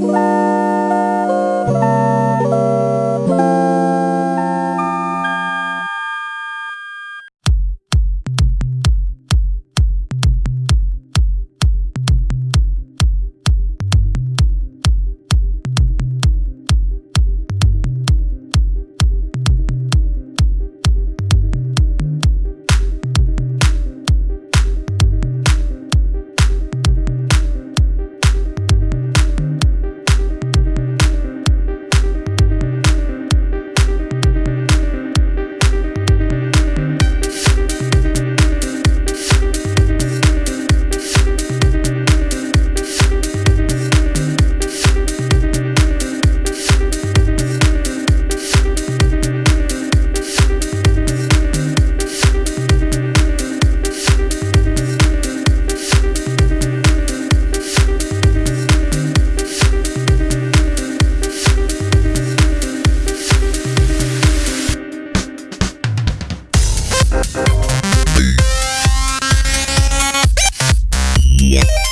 Bye. Yeah.